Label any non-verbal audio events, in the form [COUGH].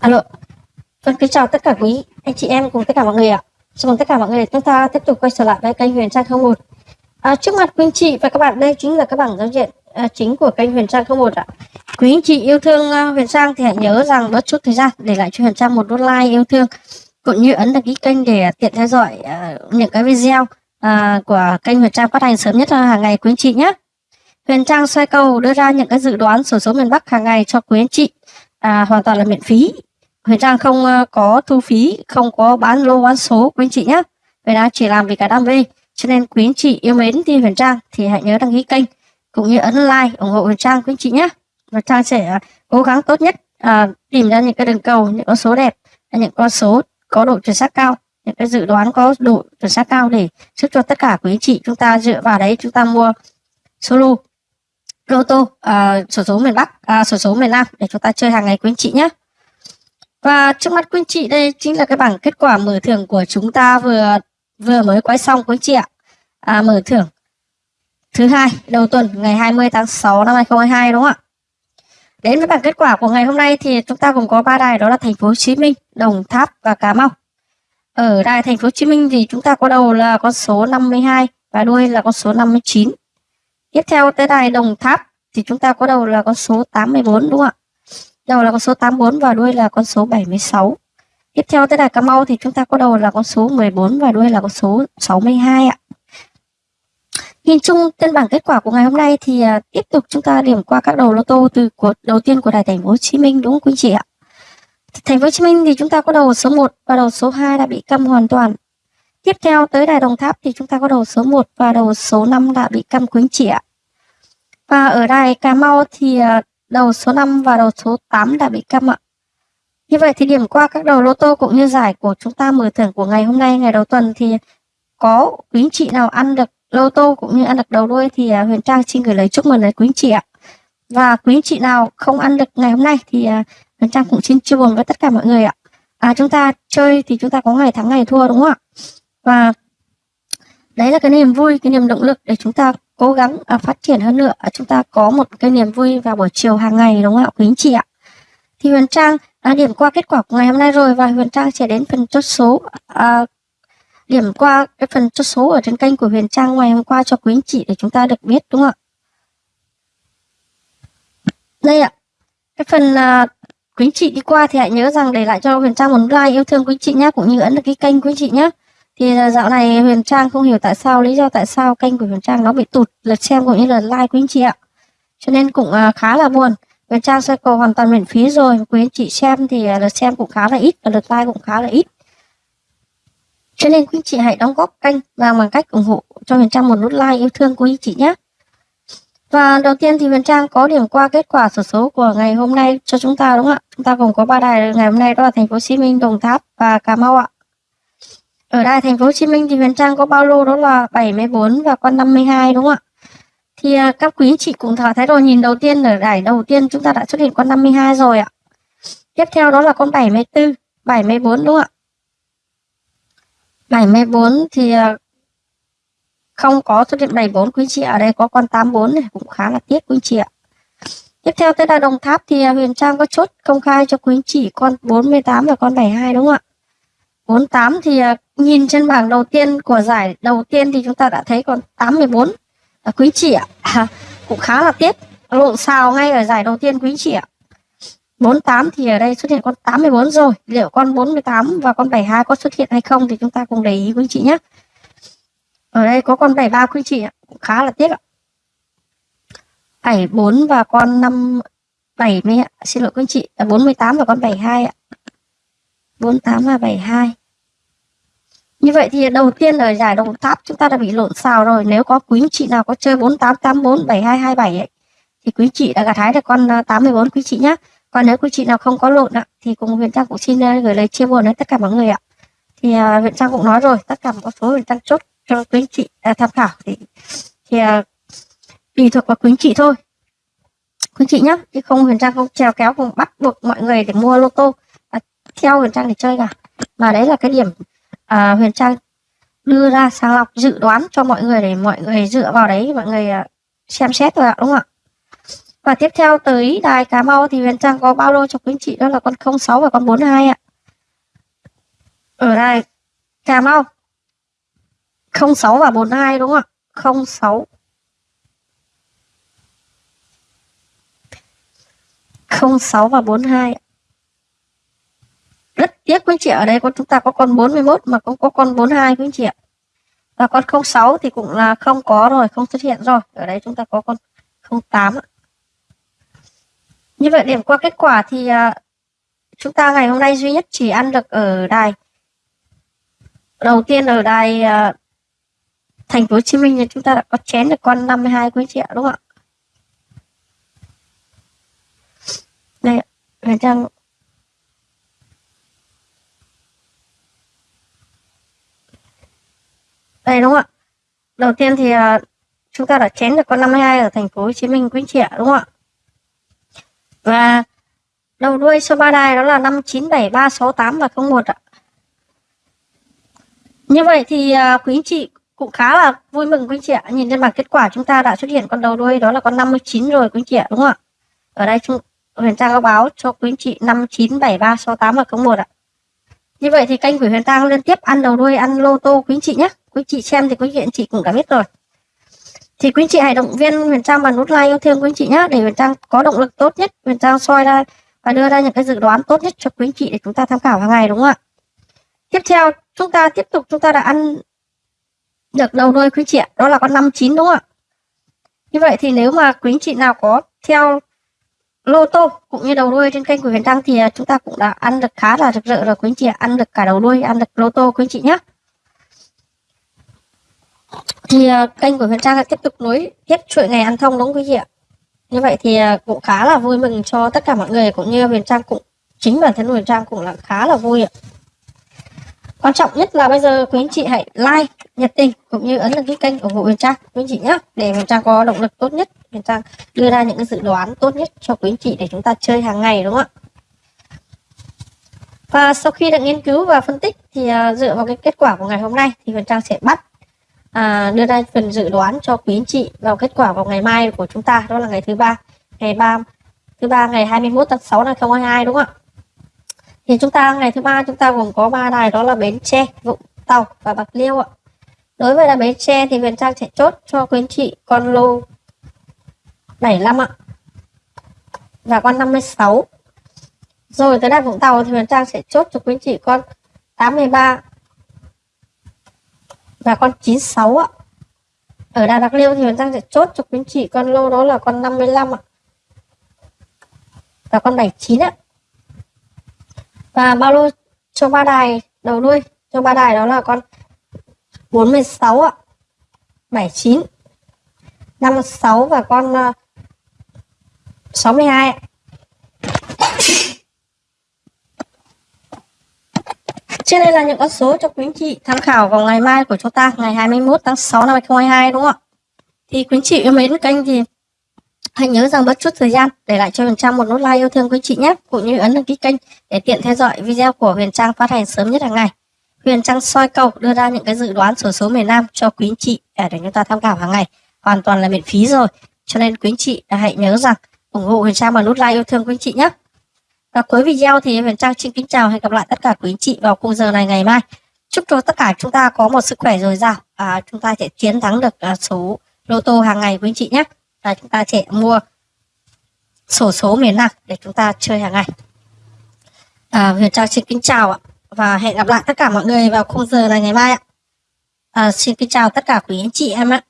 Alo. Vâng, kính chào tất cả quý anh chị em cùng tất cả mọi người ạ. Chào mừng tất cả mọi người chúng ta tiếp tục quay trở lại với kênh Huyền Trang 01. À, trước mặt quý anh chị và các bạn đây chính là các bảng giao diện à, chính của kênh Huyền Trang 01 ạ. Quý anh chị yêu thương uh, Huyền Trang thì hãy nhớ rằng bớt chút thời gian để lại cho Huyền Trang một nút like yêu thương cũng như ấn đăng ký kênh để tiện theo dõi uh, những cái video uh, của kênh Huyền Trang phát hành sớm nhất hàng ngày quý anh chị nhé. Huyền Trang xoay cầu đưa ra những cái dự đoán sổ số miền Bắc hàng ngày cho quý anh chị à, hoàn toàn là miễn phí Huyền Trang không ờ, có thu phí không có bán lô bán số quý anh chị nhé Huyền Trang chỉ làm vì cả đam mê. Cho nên quý anh chị yêu mến thì Huyền Trang thì hãy nhớ đăng ký kênh cũng như ấn like ủng hộ Huyền Trang quý anh chị nhé Huyền Trang sẽ ờ, cố gắng tốt nhất à, tìm ra những cái đường cầu những con số đẹp những con số có độ chuẩn xác cao những cái dự đoán có độ chuẩn xác cao để giúp cho tất cả quý anh chị chúng ta dựa vào đấy chúng ta mua solo lô tô à, sổ số miền Bắc à, sổ số miền Nam để chúng ta chơi hàng ngày quý anh chị nhé và trước mắt quý anh chị đây chính là cái bảng kết quả mở thưởng của chúng ta vừa vừa mới quay xong quý anh chị ạ. À, mở thưởng thứ hai đầu tuần ngày 20 tháng 6 năm 2022 đúng không ạ? Đến với bảng kết quả của ngày hôm nay thì chúng ta cũng có ba đài đó là thành phố Hồ Chí Minh Đồng Tháp và Cà Mau. Ở đài thành phố Hồ Chí Minh thì chúng ta có đầu là con số 52 và đuôi là con số 59 Tiếp theo tới đài Đồng Tháp thì chúng ta có đầu là con số 84 đúng không ạ? Đầu là con số 84 và đuôi là con số 76. Tiếp theo tới đài Cà Mau thì chúng ta có đầu là con số 14 và đuôi là con số 62 ạ. Nhìn chung trên bảng kết quả của ngày hôm nay thì à, tiếp tục chúng ta điểm qua các đầu lô tô từ của đầu tiên của đài thành phố Hồ Chí Minh đúng không quý chị ạ? Thành phố Hồ Chí Minh thì chúng ta có đầu số 1 và đầu số 2 đã bị câm hoàn toàn. Tiếp theo tới đài Đồng Tháp thì chúng ta có đầu số 1 và đầu số 5 đã bị câm quý chị ạ. Và ở đài Cà Mau thì à, đầu số 5 và đầu số 8 đã bị câm ạ. Như vậy thì điểm qua các đầu lô tô cũng như giải của chúng ta mở thưởng của ngày hôm nay, ngày đầu tuần thì có quý chị nào ăn được lô tô cũng như ăn được đầu đuôi thì à, Huyền Trang xin gửi lời chúc mừng đến quý chị ạ. Và quý chị nào không ăn được ngày hôm nay thì à, Huyền Trang cũng xin chia buồn với tất cả mọi người ạ. À, chúng ta chơi thì chúng ta có ngày thắng ngày thua đúng không ạ? Và đấy là cái niềm vui, cái niềm động lực để chúng ta cố gắng à, phát triển hơn nữa. À, chúng ta có một cái niềm vui vào buổi chiều hàng ngày đúng không ạ? Quý anh chị ạ. Thì Huyền Trang đã điểm qua kết quả của ngày hôm nay rồi và Huyền Trang sẽ đến phần chốt số à, điểm qua cái phần chốt số ở trên kênh của Huyền Trang ngày hôm qua cho quý anh chị để chúng ta được biết đúng không ạ? Đây ạ. Cái phần à, quý anh chị đi qua thì hãy nhớ rằng để lại cho Huyền Trang một like yêu thương quý anh chị nhé cũng như ấn được cái kênh quý anh chị nhé thì dạo này Huyền Trang không hiểu tại sao lý do tại sao kênh của Huyền Trang nó bị tụt. Lượt xem cũng như là like quý anh chị ạ. Cho nên cũng uh, khá là buồn. Huyền Trang sẽ cầu hoàn toàn miễn phí rồi. Quý anh chị xem thì uh, lượt xem cũng khá là ít và lượt like cũng khá là ít. Cho nên quý anh chị hãy đóng góp kênh và bằng cách ủng hộ cho Huyền Trang một nút like yêu thương quý anh chị nhé. Và đầu tiên thì Huyền Trang có điểm qua kết quả sổ số của ngày hôm nay cho chúng ta đúng không ạ? Chúng ta gồm có ba đài. Ngày hôm nay đó là thành phố Hồ Chí Minh, Đồng Tháp và Cà Mau ạ. Ở đây thành phố Hồ Chí Minh thì Huyền Trang có bao lô đó là 74 và con 52 đúng không ạ? Thì à, các quý chị cũng thấy rồi nhìn đầu tiên ở đài đầu tiên chúng ta đã xuất hiện con 52 rồi ạ. Tiếp theo đó là con 74, 74 đúng không ạ? 74 thì à, không có xuất hiện 74 quý chị ở đây có con 84 này cũng khá là tiếc quý chị ạ. Tiếp theo tới là Đồng Tháp thì à, Huyền Trang có chốt công khai cho quý chị con 48 và con 72 đúng không ạ? 48 thì à, nhìn trên bảng đầu tiên của giải đầu tiên thì chúng ta đã thấy còn 84 à, quý chị ạ. À, [LAUGHS] cũng khá là tiếc. Lộn xào ngay ở giải đầu tiên quý chị ạ. 48 thì ở đây xuất hiện con 84 rồi. Liệu con 48 và con 72 có xuất hiện hay không thì chúng ta cùng để ý quý chị nhé. Ở đây có con 73 quý chị ạ. Cũng khá là tiếc ạ. 74 và con 5 70 ạ. Xin lỗi quý chị, à, 48 và con 72 ạ. 48 và 72. Như vậy thì đầu tiên ở giải đồng tháp chúng ta đã bị lộn xào rồi. Nếu có quý chị nào có chơi 4884 7227 ấy, thì quý chị đã gặt hái được con ờ, 84 quý chị nhé. Còn nếu quý chị nào không có lộn ạ, thì cùng Huyền Trang cũng xin ờ, gửi lời chia buồn đến tất cả mọi người ạ. Thì ờ, uh, Huyền Trang cũng nói rồi, tất cả một số Huyền Trang chốt cho quý chị uh, tham khảo thì thì uh, tùy thuộc vào quý chị thôi. Quý chị nhé, chứ không Huyền Trang không trèo kéo không bắt buộc mọi người để mua lô tô uh, theo Huyền Trang để chơi cả. Mà đấy là cái điểm à, Huyền Trang đưa ra sàng lọc dự đoán cho mọi người để mọi người dựa vào đấy mọi người à, xem xét thôi ạ đúng không ạ? Và tiếp theo tới đài Cà Mau thì Huyền Trang có bao lô cho quý anh chị đó là con 06 và con 42 ạ. Ở đài Cà Mau 06 và 42 đúng không ạ? 06 06 và 42 ạ rất tiếc quý anh chị ở đây con chúng ta có con 41 mà cũng có con 42 quý anh chị ạ. Và con 06 thì cũng là không có rồi không xuất hiện rồi. Ở đây chúng ta có con 08 như vậy điểm qua kết quả thì uh, chúng ta ngày hôm nay duy nhất chỉ ăn được ở đài. Đầu tiên ở đài uh, thành phố Hồ Chí Minh thì chúng ta đã có chén được con 52 quý chị ạ đúng không ạ? Đây ạ Trang đúng không ạ? Đầu tiên thì à, chúng ta đã chén được con 52 ở thành phố Hồ Chí Minh quý chị ạ đúng không ạ? Và đầu đuôi số ba đài đó là 59738 và 01 ạ. Như vậy thì à, quý anh chị cũng khá là vui mừng quý anh chị ạ nhìn trên bảng kết quả chúng ta đã xuất hiện con đầu đuôi đó là con 59 rồi quý anh chị ạ đúng không ạ? Ở đây chúng, Huyền Trang có báo cho quý anh chị 597368 và 01 ạ. Như vậy thì kênh của Huyền Trang liên tiếp ăn đầu đuôi, ăn lô tô, quý anh chị nhé quý chị xem thì quý anh chị cũng đã biết rồi. Thì quý chị hãy động viên Huyền Trang bằng nút like yêu thương quý chị nhé để Huyền Trang có động lực tốt nhất, Huyền Trang soi ra và đưa ra những cái dự đoán tốt nhất cho quý chị để chúng ta tham khảo hàng ngày, đúng không ạ? Tiếp theo, chúng ta tiếp tục, chúng ta đã ăn được đầu đuôi quý chị ạ. Đó là con 59 đúng không ạ? Như vậy thì nếu mà quý chị nào có theo lô tô cũng như đầu đuôi trên kênh của Huyền Trang thì à, chúng ta cũng đã ăn được khá là rực rỡ rồi quý chị ạ. Ăn được cả đầu đuôi, ăn được lô tô quý chị nhé thì uh, kênh của Huyền Trang sẽ tiếp tục nối tiếp chuỗi ngày ăn thông đúng không quý vị ạ? Như vậy thì uh, cũng khá là vui mừng cho tất cả mọi người cũng như Huyền Trang cũng chính bản thân Huyền Trang cũng là khá là vui ạ. Quan trọng nhất là bây giờ quý anh chị hãy like nhiệt tình cũng như ấn đăng ký kênh ủng hộ Huyền Trang quý anh chị nhé để Huyền Trang có động lực tốt nhất Huyền Trang đưa ra những cái dự đoán tốt nhất cho quý anh chị để chúng ta chơi hàng ngày đúng không ạ? Và sau khi đã nghiên cứu và phân tích thì uh, dựa vào cái kết quả của ngày hôm nay thì Huyền Trang sẽ bắt à, đưa ra phần dự đoán cho quý anh chị vào kết quả vào ngày mai của chúng ta đó là ngày thứ ba ngày ba thứ ba ngày 21 tháng 6 năm 2022 đúng không ạ? Thì chúng ta ngày thứ ba chúng ta gồm có ba đài đó là bến tre vũng tàu và bạc liêu ạ. Đối với là bến tre thì huyền trang sẽ chốt cho quý anh chị con lô 75 ạ. Và con 56 rồi tới đài vũng tàu thì huyền trang sẽ chốt cho quý anh chị con 83 và con 96 ạ. Ở Đà Bạc Liêu thì Huyền Trang sẽ chốt cho quý anh chị con lô đó là con 55 ạ. Và con 79 ạ. Và bao lô cho ba đài đầu đuôi, cho ba đài đó là con 46 ạ. 79 56 và con ờ, 62 ạ. Trên đây là những con số cho quý anh chị tham khảo vào ngày mai của chúng ta, ngày 21 tháng 6 năm 2022 đúng không ạ? Thì quý anh chị yêu mến kênh thì hãy nhớ rằng bất chút thời gian để lại cho Huyền Trang một nút like yêu thương quý anh chị nhé, cũng như ấn đăng ký kênh để tiện theo dõi video của Huyền Trang phát hành sớm nhất hàng ngày. Huyền Trang soi cầu đưa ra những cái dự đoán sổ số miền Nam cho quý anh chị để chúng ta tham khảo hàng ngày, hoàn toàn là miễn phí rồi. Cho nên quý anh chị hãy nhớ rằng ủng hộ Huyền Trang bằng nút like yêu thương quý anh chị nhé. Và cuối video thì Huyền Trang xin kính chào hẹn gặp lại tất cả quý anh chị vào khung giờ này ngày mai. Chúc cho tất cả chúng ta có một sức khỏe dồi dào và chúng ta sẽ chiến thắng được à, số lô tô hàng ngày quý anh chị nhé. Và chúng ta sẽ mua sổ số miền Nam để chúng ta chơi hàng ngày. À, Huyền Trang xin kính chào ạ và hẹn gặp lại tất cả mọi người vào khung giờ này ngày mai ạ. À, xin kính chào tất cả quý anh chị em ạ.